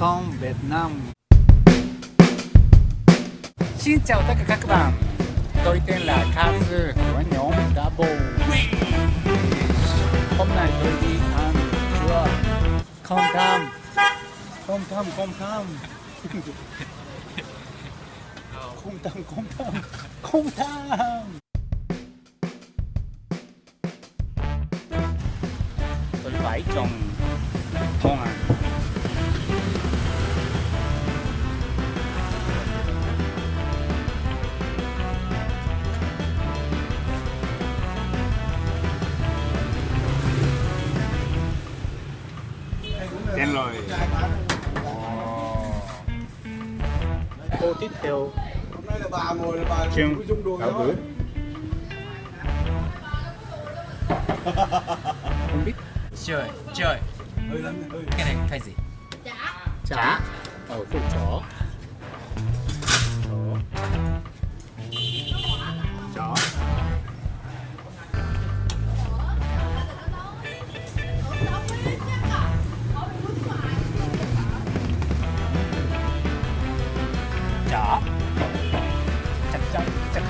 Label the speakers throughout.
Speaker 1: com Việt Nam. Xin chào tất cả các bạn. Tôi tên là Kazu của nhóm Double Hôm nay tôi đi ăn chùa Không tham. Không tham, không tham. Không tham, không tham. Không tham. Đến rồi. Cô tiếp theo.
Speaker 2: Hôm nay là bà ngồi là bà
Speaker 1: Trương Đạo
Speaker 2: thôi.
Speaker 1: Bữa Không biết.
Speaker 3: Chơi chơi
Speaker 2: Hơi lắm, hơi.
Speaker 3: cái này cái gì?
Speaker 1: Chả. Ở phụ Chó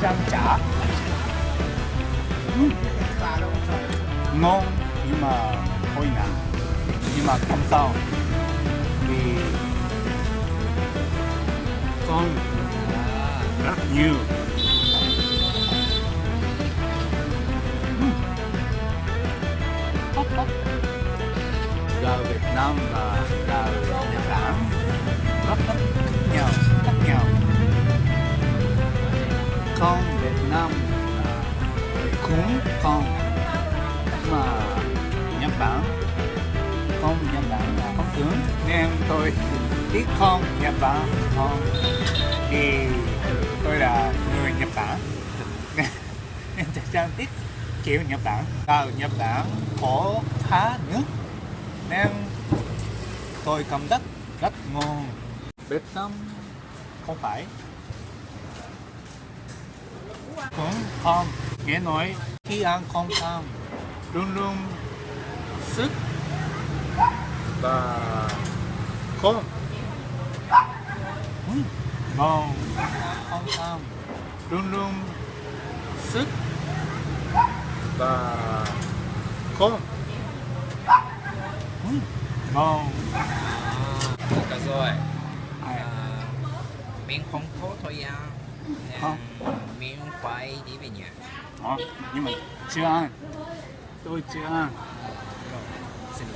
Speaker 1: trăm ừ, chả ngon, nhưng mà hơi nặng nhưng mà không sao. Vì con à, rất nhiều. Ừ. Gà Việt Nam và gà Nhật Bản. Rất rất khác nhau. Con Việt Nam là cúng con mà Nhật Bản. Không Nhật Bản là không tướng. Nên tôi biết không Nhật Bản. Con thì tôi là người Nhật Bản. Nên chắc chắn biết kiểu Nhật Bản. Vào Nhật Bản có khá nước. Nên tôi cảm giác rất ngon Việt Nam không phải cũng không nghe nói khi ăn không tham luôn luôn sức và không ngon không tham luôn luôn sức và không Ừ, ngon
Speaker 3: được rồi. À, mình không có thời gian
Speaker 1: Không
Speaker 3: miếng khoai đi về nhà.
Speaker 1: Ủa, nhưng mà chưa ăn. Tôi chưa ăn.
Speaker 3: Xin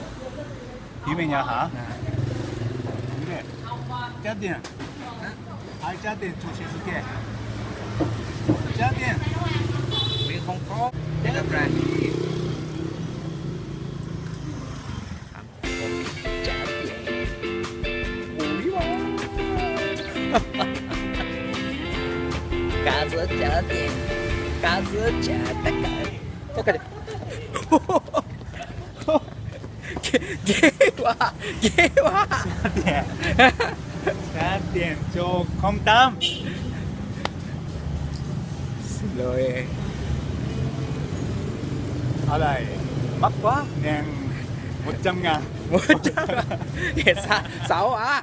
Speaker 1: đi về nhà hả?
Speaker 3: À.
Speaker 1: Đúng rồi. Trả à? tiền ai trả tiền cho chị kia. Trả tiền
Speaker 3: mình không có. Để gặp ra. Ha ha. giữa tiền cả giữa chợ tất cả. Tất cả ghê quá ghê quá.
Speaker 1: Trả tiền cho không tâm.
Speaker 3: Xin lỗi
Speaker 1: ở đây mắc quá ngàn một trăm ngàn.
Speaker 3: Một trăm ngàn. Á?